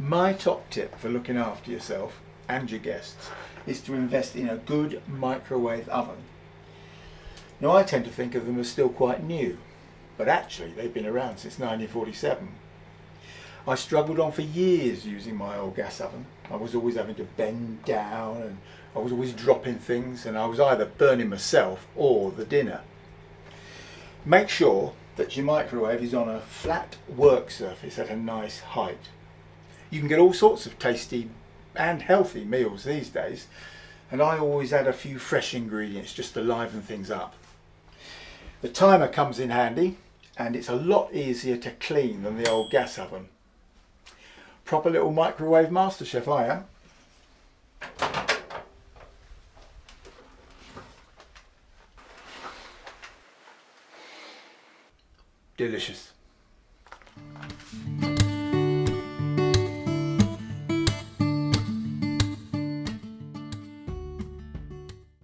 My top tip for looking after yourself and your guests is to invest in a good microwave oven. Now I tend to think of them as still quite new, but actually they've been around since 1947. I struggled on for years using my old gas oven. I was always having to bend down and I was always dropping things and I was either burning myself or the dinner. Make sure that your microwave is on a flat work surface at a nice height. You can get all sorts of tasty and healthy meals these days and I always add a few fresh ingredients just to liven things up. The timer comes in handy and it's a lot easier to clean than the old gas oven. Proper little microwave master chef I am. Delicious.